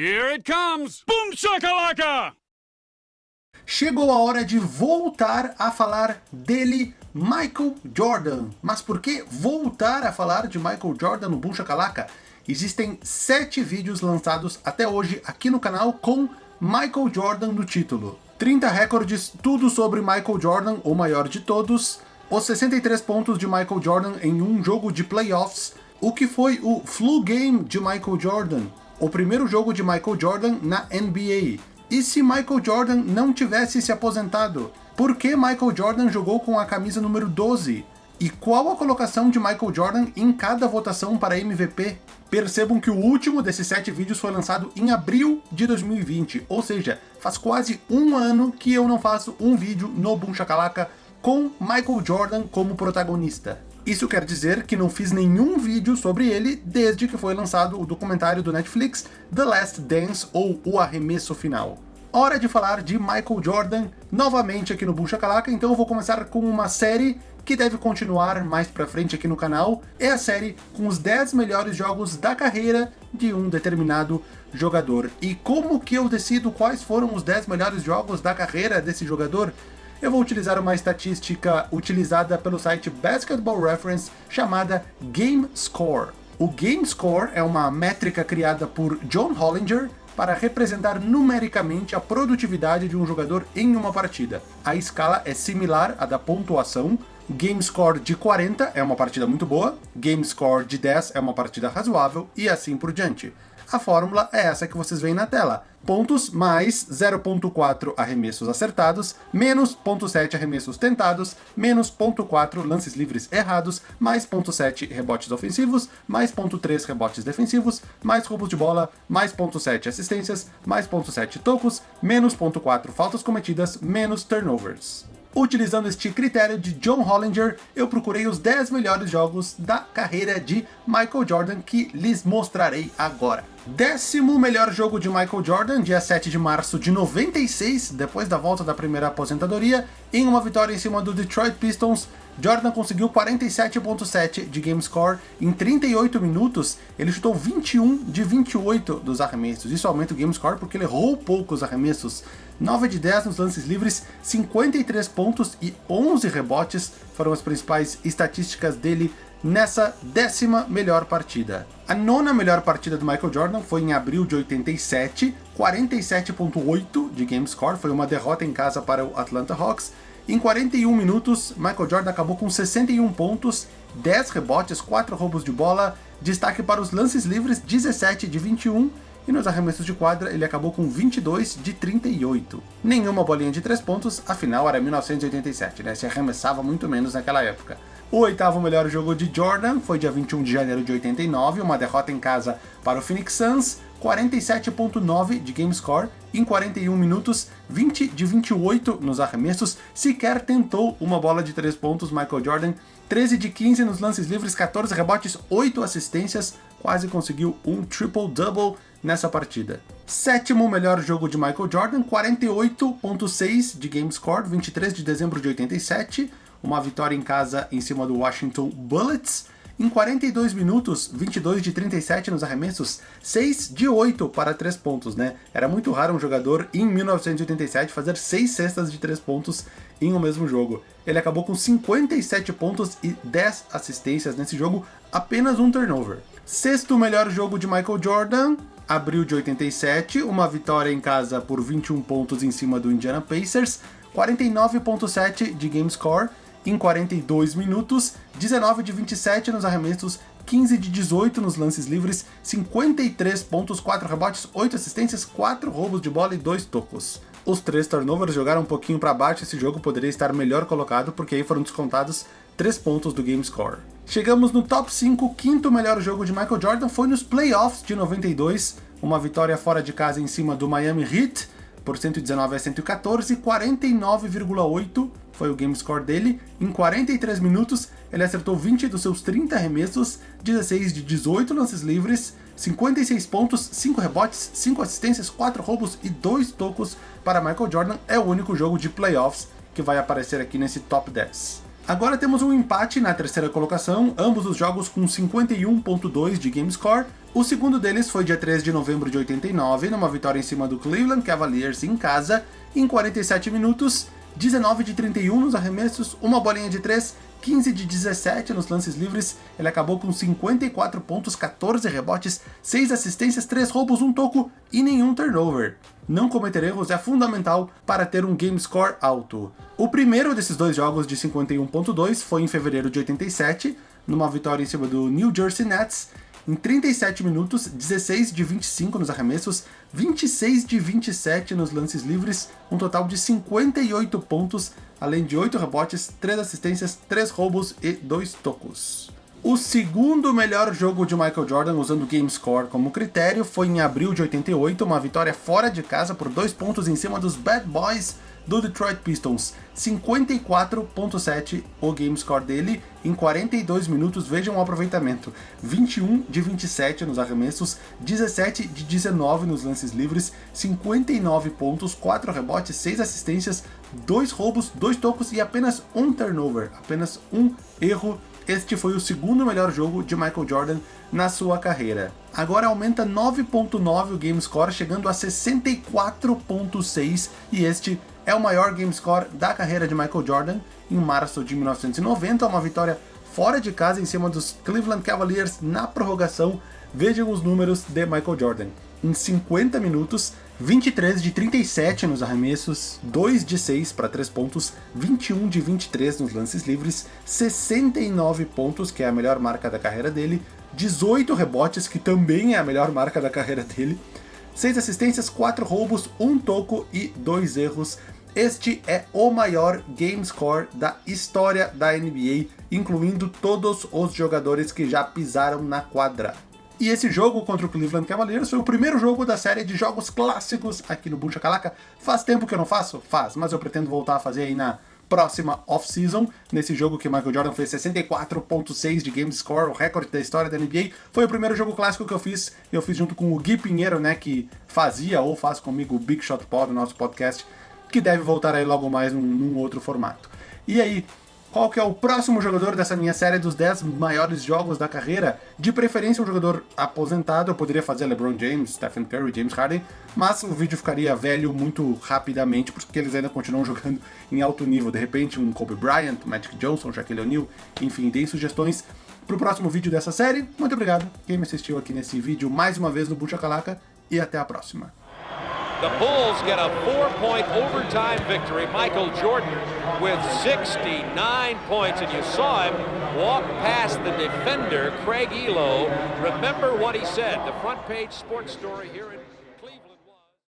Here it comes! Boom shakalaka! Chegou a hora de voltar a falar dele, Michael Jordan. Mas por que voltar a falar de Michael Jordan no Boom Shakalaka? Existem sete vídeos lançados até hoje aqui no canal com Michael Jordan no título. 30 recordes, tudo sobre Michael Jordan, o maior de todos, os 63 pontos de Michael Jordan em um jogo de playoffs, o que foi o Flu Game de Michael Jordan, o primeiro jogo de Michael Jordan na NBA, e se Michael Jordan não tivesse se aposentado? Por que Michael Jordan jogou com a camisa número 12? E qual a colocação de Michael Jordan em cada votação para MVP? Percebam que o último desses sete vídeos foi lançado em abril de 2020, ou seja, faz quase um ano que eu não faço um vídeo no Boom Shakalaka com Michael Jordan como protagonista. Isso quer dizer que não fiz nenhum vídeo sobre ele desde que foi lançado o documentário do Netflix The Last Dance ou O Arremesso Final. Hora de falar de Michael Jordan novamente aqui no Bucha Calaca, então eu vou começar com uma série que deve continuar mais pra frente aqui no canal, é a série com os 10 melhores jogos da carreira de um determinado jogador. E como que eu decido quais foram os 10 melhores jogos da carreira desse jogador? Eu vou utilizar uma estatística utilizada pelo site Basketball Reference chamada Game Score. O Game Score é uma métrica criada por John Hollinger para representar numericamente a produtividade de um jogador em uma partida. A escala é similar à da pontuação, Game Score de 40 é uma partida muito boa, Game Score de 10 é uma partida razoável, e assim por diante. A fórmula é essa que vocês veem na tela. Pontos mais 0.4 arremessos acertados, menos 0.7 arremessos tentados, menos 0.4 lances livres errados, mais 0.7 rebotes ofensivos, mais 0.3 rebotes defensivos, mais roubos de bola, mais 0.7 assistências, mais 0.7 tocos, menos 0.4 faltas cometidas, menos turnovers. Utilizando este critério de John Hollinger, eu procurei os 10 melhores jogos da carreira de Michael Jordan que lhes mostrarei agora. Décimo melhor jogo de Michael Jordan, dia 7 de março de 96, depois da volta da primeira aposentadoria, em uma vitória em cima do Detroit Pistons, Jordan conseguiu 47.7 de game score em 38 minutos, ele chutou 21 de 28 dos arremessos, isso aumenta o game score porque ele errou poucos arremessos, 9 de 10 nos lances livres, 53 pontos e 11 rebotes foram as principais estatísticas dele nessa décima melhor partida. A nona melhor partida do Michael Jordan foi em abril de 87, 47.8 de game score, foi uma derrota em casa para o Atlanta Hawks. Em 41 minutos, Michael Jordan acabou com 61 pontos, 10 rebotes, 4 roubos de bola, destaque para os lances livres, 17 de 21, e nos arremessos de quadra ele acabou com 22 de 38. Nenhuma bolinha de 3 pontos, afinal era 1987, né? Se arremessava muito menos naquela época. O oitavo melhor jogo de Jordan foi dia 21 de janeiro de 89, uma derrota em casa para o Phoenix Suns, 47.9 de game score, em 41 minutos, 20 de 28 nos arremessos, sequer tentou uma bola de 3 pontos Michael Jordan, 13 de 15 nos lances livres, 14 rebotes, 8 assistências, quase conseguiu um triple-double nessa partida. Sétimo melhor jogo de Michael Jordan, 48.6 de game score, 23 de dezembro de 87, uma vitória em casa em cima do Washington Bullets. Em 42 minutos, 22 de 37 nos arremessos, 6 de 8 para 3 pontos, né? Era muito raro um jogador em 1987 fazer 6 cestas de 3 pontos em um mesmo jogo. Ele acabou com 57 pontos e 10 assistências nesse jogo, apenas um turnover. Sexto melhor jogo de Michael Jordan, abril de 87, uma vitória em casa por 21 pontos em cima do Indiana Pacers, 49.7 de game score, em 42 minutos, 19 de 27 nos arremessos, 15 de 18 nos lances livres, 53 pontos, 4 rebotes, 8 assistências, 4 roubos de bola e 2 tocos. Os três turnovers jogaram um pouquinho para baixo, esse jogo poderia estar melhor colocado, porque aí foram descontados 3 pontos do game score. Chegamos no top 5, o quinto melhor jogo de Michael Jordan foi nos playoffs de 92, uma vitória fora de casa em cima do Miami Heat, por 119 a 114, 49,8 foi o game score dele. Em 43 minutos, ele acertou 20 dos seus 30 arremessos, 16 de 18 lances livres, 56 pontos, 5 rebotes, 5 assistências, 4 roubos e 2 tocos para Michael Jordan. É o único jogo de playoffs que vai aparecer aqui nesse top 10. Agora temos um empate na terceira colocação, ambos os jogos com 51.2 de game score. O segundo deles foi dia 3 de novembro de 89, numa vitória em cima do Cleveland Cavaliers em casa, em 47 minutos, 19 de 31 nos arremessos, uma bolinha de 3, 15 de 17 nos lances livres, ele acabou com 54 pontos, 14 rebotes, 6 assistências, 3 roubos, 1 toco e nenhum turnover. Não cometer erros é fundamental para ter um game score alto. O primeiro desses dois jogos de 51.2 foi em fevereiro de 87, numa vitória em cima do New Jersey Nets, em 37 minutos, 16 de 25 nos arremessos, 26 de 27 nos lances livres, um total de 58 pontos, além de 8 rebotes, 3 assistências, 3 roubos e 2 tocos. O segundo melhor jogo de Michael Jordan usando o Game Score como critério foi em abril de 88, uma vitória fora de casa por 2 pontos em cima dos Bad Boys do Detroit Pistons. 54.7 o game score dele em 42 minutos, vejam o aproveitamento. 21 de 27 nos arremessos, 17 de 19 nos lances livres, 59 pontos, 4 rebotes, 6 assistências, 2 roubos, 2 tocos e apenas um turnover, apenas um erro este foi o segundo melhor jogo de Michael Jordan na sua carreira. Agora aumenta 9.9 o game score, chegando a 64.6 e este é o maior game score da carreira de Michael Jordan em março de 1990, uma vitória fora de casa em cima dos Cleveland Cavaliers na prorrogação. Vejam os números de Michael Jordan. Em 50 minutos, 23 de 37 nos arremessos, 2 de 6 para 3 pontos, 21 de 23 nos lances livres, 69 pontos, que é a melhor marca da carreira dele, 18 rebotes, que também é a melhor marca da carreira dele, 6 assistências, 4 roubos, 1 toco e 2 erros. Este é o maior game score da história da NBA, incluindo todos os jogadores que já pisaram na quadra. E esse jogo contra o Cleveland Cavaliers foi o primeiro jogo da série de jogos clássicos aqui no Boom Shakalaka. Faz tempo que eu não faço? Faz, mas eu pretendo voltar a fazer aí na próxima off-season, nesse jogo que Michael Jordan fez 64.6 de game score, o recorde da história da NBA. Foi o primeiro jogo clássico que eu fiz, eu fiz junto com o Gui Pinheiro, né, que fazia ou faz comigo o Big Shot Pod, nosso podcast, que deve voltar aí logo mais num, num outro formato. E aí, qual que é o próximo jogador dessa minha série dos 10 maiores jogos da carreira. De preferência um jogador aposentado, eu poderia fazer LeBron James, Stephen Curry, James Harden, mas o vídeo ficaria velho muito rapidamente, porque eles ainda continuam jogando em alto nível. De repente um Kobe Bryant, Magic Johnson, Shaquille O'Neal, enfim, deem sugestões para o próximo vídeo dessa série. Muito obrigado quem me assistiu aqui nesse vídeo mais uma vez no Bucha Calaca e até a próxima. The Bulls get a four-point overtime victory. Michael Jordan with 69 points, and you saw him walk past the defender, Craig Elo. Remember what he said, the front page sports story here in.